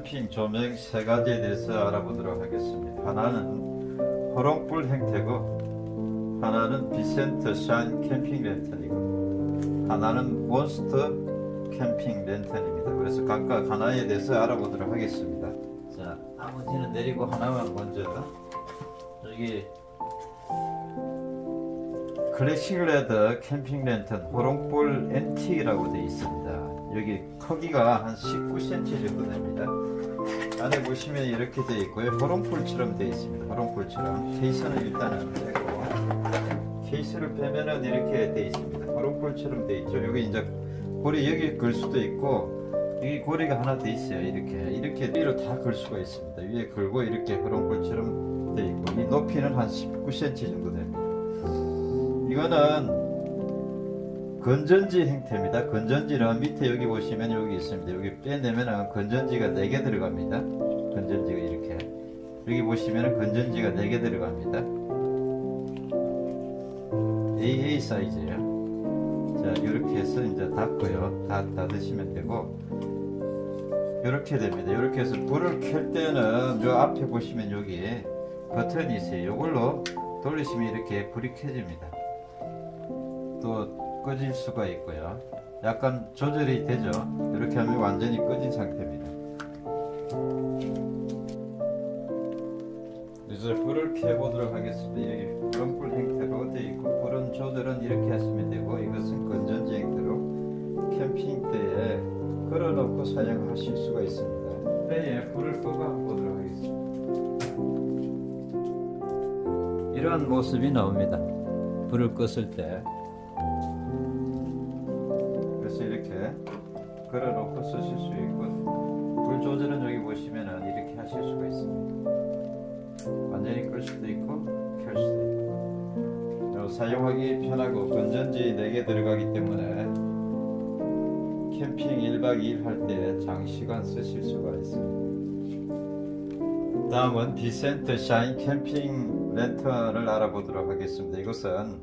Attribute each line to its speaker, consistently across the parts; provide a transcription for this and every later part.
Speaker 1: 캠핑 조명 세 가지에 대해서 알아보도록 하겠습니다. 하나는 호롱불 형태고, 하나는 디센트 샤인 캠핑 랜턴이고, 하나는 몬스터 캠핑 랜턴입니다. 그래서 각각 하나에 대해서 알아보도록 하겠습니다. 자, 나머지는 내리고 하나만 먼저 여기 클래식 레더 캠핑 랜턴 호롱불 NT라고 되어 있습니다. 여기 크기가 한 19cm 정도 됩니다. 안에 보시면 이렇게 되어 있고요. 호롱불처럼 되어 있습니다. 호롱불처럼 케이스는 일단은 빼고 케이스를 빼면은 이렇게 되어 있습니다. 호롱불처럼 되어 있죠. 여기 이제 고리 여기 걸 수도 있고 여기 고리가 하나 더 있어요. 이렇게 이렇게 위로 다 걸 수가 있습니다. 위에 걸고 이렇게 호롱불처럼 되어 있고 이 높이는 한 19cm 정도 됩니다. 이거는 건전지 형태입니다. 건전지는 밑에 여기 보시면 여기 있습니다. 여기 빼내면은 건전지가 4개 들어갑니다. 건전지가 이렇게 여기 보시면 건전지가 4개 들어갑니다. AA 사이즈예요. 자 이렇게 해서 이제 닫고요. 다 닫으시면 되고 이렇게 됩니다. 이렇게 해서 불을 켤 때는 요 앞에 보시면 여기 버튼이 있어요. 이걸로 돌리시면 이렇게 불이 켜집니다. 또 꺼질 수가 있고요. 약간 조절이 되죠. 이렇게 하면 완전히 꺼진 상태입니다. 이제 불을 켜보도록 하겠습니다. 여기 불불 형태로 되어 있고 불은 조절은 이렇게 하시면 되고 이것은 건전지 형태로 캠핑 때에 걸어놓고 사용하실 수가 있습니다. 배에 불을 끄고 보도록 하겠습니다. 이러한 모습이 나옵니다. 불을 껐을 때 걸어 놓고 쓰실 수 있고 불 조절은 여기 보시면은 이렇게 하실 수가 있습니다. 완전히 끌 수도 있고 켤 수도 있고 사용하기 편하고 건전지 4개 들어가기 때문에 캠핑 1박 2일 할 때 장시간 쓰실 수가 있습니다. 다음은 디센트 샤인 캠핑 랜턴을 알아보도록 하겠습니다. 이것은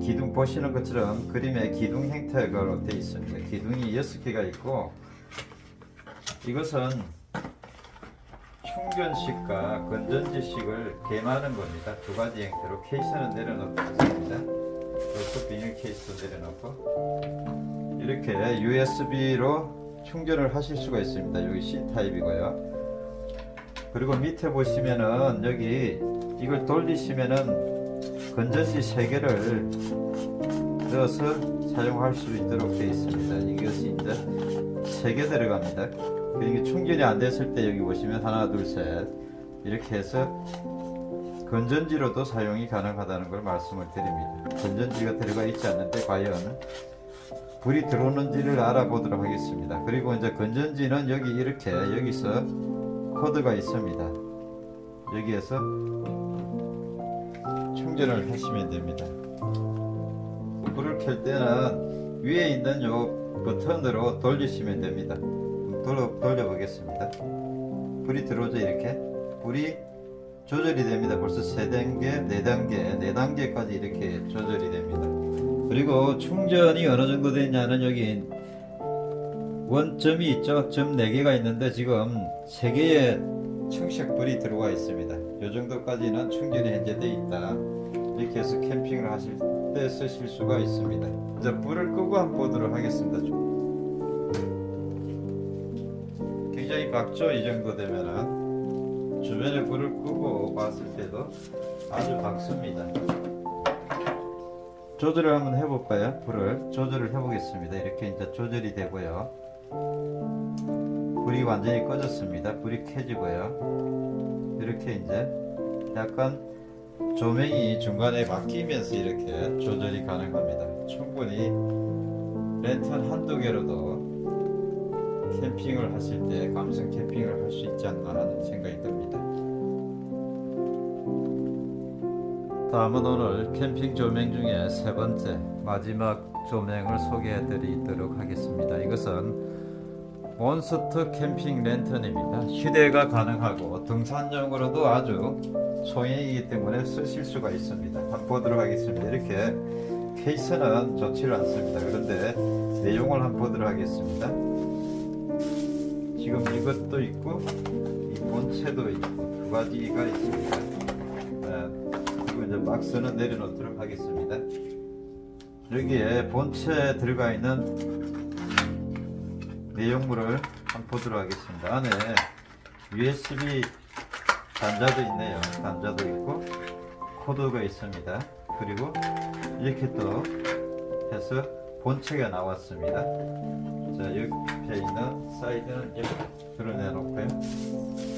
Speaker 1: 기둥 보시는 것처럼 그림에 기둥 형태로 되어 있습니다. 기둥이 6개가 있고 이것은 충전식과 건전지식을 겸하는 겁니다. 두 가지 형태로 케이스는 내려놓고 있습니다. 이것도 비닐 케이스 내려놓고 이렇게 USB로 충전을 하실 수가 있습니다. 여기 C타입이고요. 그리고 밑에 보시면은 여기 이걸 돌리시면은 건전지 3개를 넣어서 사용할 수 있도록 되어 있습니다. 이것이 이제 3개 들어갑니다. 그러니까 충전이 안 됐을 때 여기 보시면 하나 둘 셋 이렇게 해서 건전지로도 사용이 가능하다는 걸 말씀을 드립니다. 건전지가 들어가 있지 않는데 과연 불이 들어오는지를 알아보도록 하겠습니다. 그리고 이제 건전지는 여기 이렇게 여기서 코드가 있습니다. 여기에서 충전을 하시면 됩니다. 불을 켤 때는 위에 있는 요 버튼으로 돌리시면 됩니다. 돌려, 돌려 보겠습니다. 불이 들어오죠 이렇게 불이 조절이 됩니다. 벌써 3단계, 4단계, 4단계까지 이렇게 조절이 됩니다. 그리고 충전이 어느 정도 되냐는 여기 원점이 있죠. 점 4개가 있는데 지금 3개의 청색불이 들어와 있습니다. 이 정도까지는 충전이 현재 되어 있다. 해서 캠핑을 하실 때 쓰실 수가 있습니다. 이제 불을 끄고 한번 보도록 하겠습니다. 굉장히 밝죠? 이 정도 되면은 주변에 불을 끄고 봤을 때도 아주 밝습니다. 조절을 한번 해볼까요? 불을 조절을 해보겠습니다. 이렇게 이제 조절이 되고요. 불이 완전히 꺼졌습니다. 불이 켜지고요. 이렇게 이제 약간 조명이 중간에 바뀌면서 이렇게 조절이 가능합니다. 충분히 랜턴 한두 개로도 캠핑을 하실 때 감성 캠핑을 할 수 있지 않나 하는 생각이 듭니다. 다음은 오늘 캠핑 조명 중에 세 번째 마지막 조명을 소개해 드리도록 하겠습니다. 이것은 몬스터 캠핑 랜턴입니다. 휴대가 가능하고 등산용으로도 아주 소형이기 때문에 쓰실 수가 있습니다. 한번 보도록 하겠습니다. 이렇게 케이스는 좋지 않습니다. 그런데 내용을 한번 보도록 하겠습니다. 지금 이것도 있고 이 본체도 있고 두 가지가 있습니다. 네, 그리고 이제 박스는 내려놓도록 하겠습니다. 여기에 본체에 들어가 있는 내용물을 한번 보도록 하겠습니다. 안에 USB 단자도 있네요. 단자도 있고 코드가 있습니다. 그리고 이렇게 또 해서 본체가 나왔습니다. 자 옆에 있는 사이드는 이렇게 드러내 놓고요.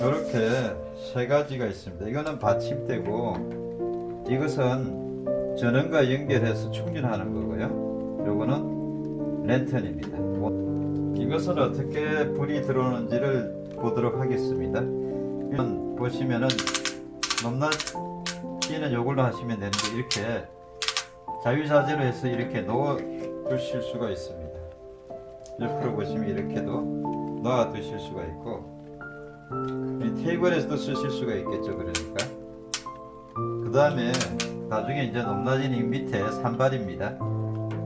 Speaker 1: 이렇게 세 가지가 있습니다. 이거는 받침대고 이것은 전원과 연결해서 충전하는 거고요. 요거는 랜턴입니다. 이것은 어떻게 불이 들어오는지를 보도록 하겠습니다. 보시면은 높낮이는 요걸로 하시면 되는데 이렇게 자유자재로 해서 이렇게 놓아 두실 수가 있습니다. 옆으로 보시면 이렇게도 놓아 두실 수가 있고 이 테이블에서도 쓰실 수가 있겠죠. 그러니까 그 다음에 나중에 이제 높낮이는 이 밑에 산발입니다.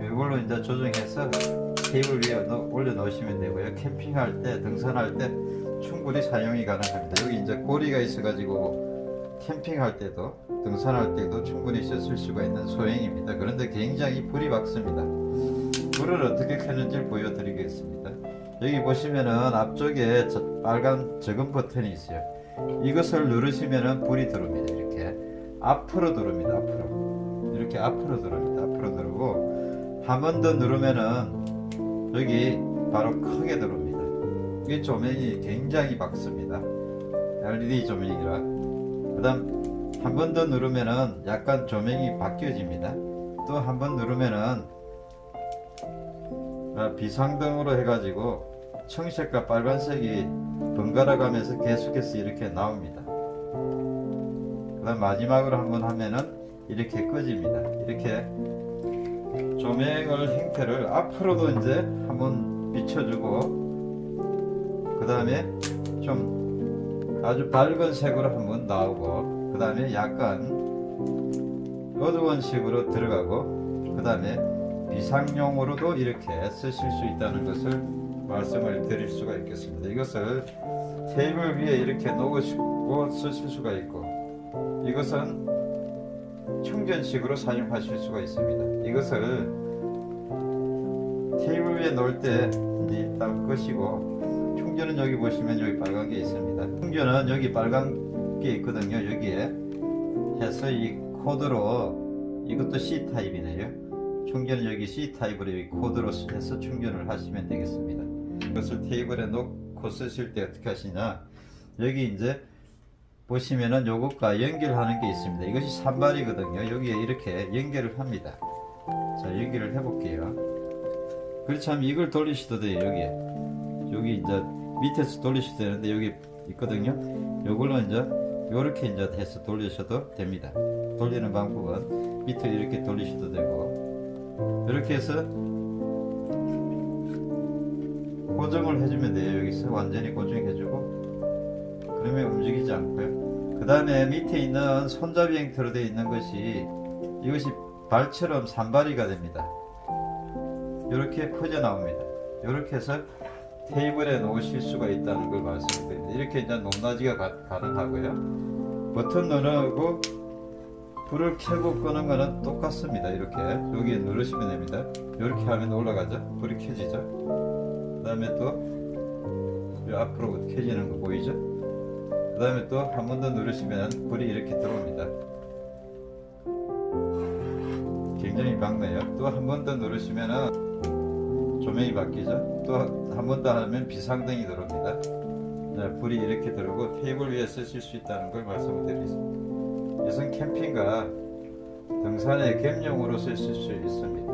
Speaker 1: 이걸로 이제 조정해서 테이블 위에 넣- 올려 놓으시면 되고요. 캠핑할 때, 등산할 때 충분히 사용이 가능합니다. 여기 이제 고리가 있어 가지고 캠핑할 때도, 등산할 때도 충분히 쓸 수가 있는 소형입니다. 그런데 굉장히 불이 밝습니다. 불을 어떻게 켜는지 보여드리겠습니다. 여기 보시면은 앞쪽에 저 빨간 적은 버튼이 있어요. 이것을 누르시면은 불이 들어옵니다. 이렇게 앞으로 누릅니다. 앞으로 이렇게 앞으로 누릅니다. 앞으로 누르고 한 번 더 누르면은 여기 바로 크게 들어옵니다. 이 조명이 굉장히 밝습니다. LED 조명이라. 그 다음 한 번 더 누르면은 약간 조명이 바뀌어집니다. 또 한 번 누르면은 아, 비상등으로 해가지고 청색과 빨간색이 번갈아 가면서 계속해서 이렇게 나옵니다. 그 다음 마지막으로 한 번 하면은 이렇게 꺼집니다. 이렇게 조명을 형태를 앞으로도 이제 한번 비춰주고 그 다음에 좀 아주 밝은 색으로 한번 나오고 그 다음에 약간 어두운 식으로 들어가고 그 다음에 비상용으로도 이렇게 쓰실 수 있다는 것을 말씀을 드릴 수가 있겠습니다. 이것을 테이블 위에 이렇게 놓으시고 쓰실 수가 있고 이것은 충전식으로 사용하실 수가 있습니다. 이것을 테이블 위에 놓을 때 일단 끄시고 충전은 여기 보시면 여기 빨간 게 있습니다. 충전은 여기 빨간 게 있거든요. 여기에 해서 이 코드로 이것도 C 타입이네요. 충전은 여기 C 타입으로 여기 코드로 해서 충전을 하시면 되겠습니다. 이것을 테이블에 놓고 쓰실 때 어떻게 하시냐? 여기 이제 보시면은 요것과 연결하는 게 있습니다. 이것이 산발이거든요. 여기에 이렇게 연결을 합니다. 자, 연결을 해볼게요. 그렇다면 이걸 돌리셔도 돼요. 여기에. 여기 이제 밑에서 돌리셔도 되는데 여기 있거든요. 요걸로 이제 요렇게 이제 해서 돌리셔도 됩니다. 돌리는 방법은 밑에 이렇게 돌리셔도 되고 이렇게 해서 고정을 해주면 돼요. 여기서 완전히 고정해주고 그러면 움직이지 않고요. 그 다음에 밑에 있는 손잡이 형태로 되어 있는 것이 이것이 발처럼 산발이가 됩니다. 이렇게 퍼져 나옵니다. 이렇게 해서 테이블에 놓으실 수가 있다는 걸 말씀드립니다. 이렇게 이제 높낮이가 가, 가능하고요. 버튼 누르고 불을 켜고 끄는 거는 똑같습니다. 이렇게 여기에 누르시면 됩니다. 이렇게 하면 올라가죠. 불이 켜지죠. 그 다음에 또이 앞으로 켜지는 거 보이죠? 그 다음에 또 한 번 더 누르시면 불이 이렇게 들어옵니다. 굉장히 밝네요. 또 한 번 더 누르시면은 조명이 바뀌죠. 또 한 번 더 하면 비상등이 들어옵니다. 네, 불이 이렇게 들어오고 테이블 위에 쓰실 수 있다는 걸 말씀을 드리겠습니다. 이것은 캠핑과 등산의 겸용으로 쓰실 수 있습니다.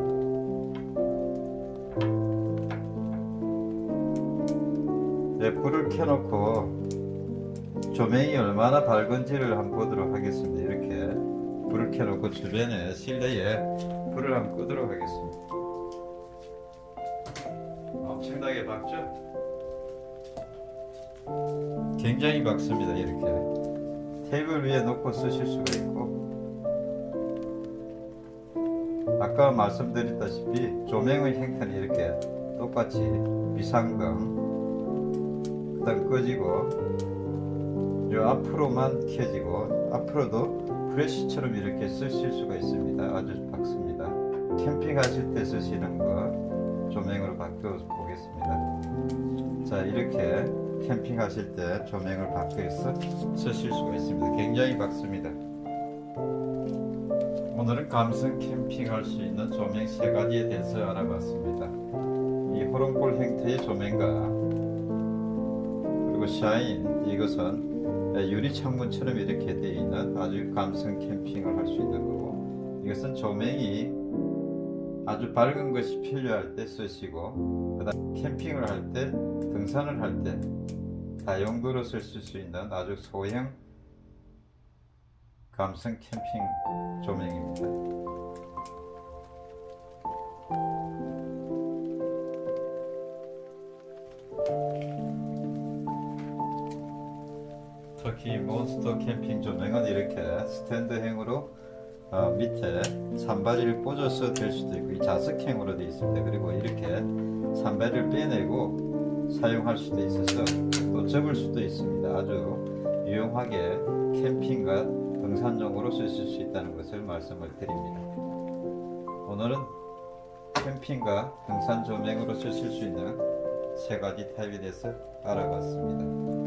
Speaker 1: 네, 불을 켜놓고 조명이 얼마나 밝은지를 한번 보도록 하겠습니다. 이렇게 불을 켜놓고 주변에 실내에 불을 한번 끄도록 하겠습니다. 밝죠? 굉장히 밝습니다. 이렇게 테이블 위에 놓고 쓰실 수가 있고 아까 말씀드렸다시피 조명의 형태는 이렇게 똑같이 비상등 그 일단 꺼지고 요 앞으로만 켜지고 앞으로도 프레시처럼 이렇게 쓰실 수가 있습니다. 아주 박습니다. 캠핑하실 때 쓰시는 거 바꿔 보겠습니다. 자 이렇게 캠핑 하실 때 조명을 바꿔서 쓰실 수가 있습니다. 굉장히 박습니다. 오늘은 감성 캠핑 할 수 있는 조명 세 가지에 대해서 알아봤습니다. 이 호롱볼 형태의 조명과 그리고 샤인 이것은 유리 창문처럼 이렇게 되어 있는 아주 감성 캠핑을 할 수 있는 거고 이것은 조명이 아주 밝은 것이 필요할 때 쓰시고 그다음 캠핑을 할 때 등산을 할 때 다용도로 쓸수 있는 아주 소형 감성 캠핑 조명입니다. 특히 몬스터 캠핑 조명은 이렇게 스탠드형으로 어, 밑에 산발이를 꽂아서 될 수도 있고 이 자석형으로 되어 있습니다. 그리고 이렇게 산발을 빼내고 사용할 수도 있어서 또 접을 수도 있습니다. 아주 유용하게 캠핑과 등산용으로 쓰실 수 있다는 것을 말씀을 드립니다. 오늘은 캠핑과 등산 조명으로 쓰실 수 있는 세 가지 타입에 대해서 알아봤습니다.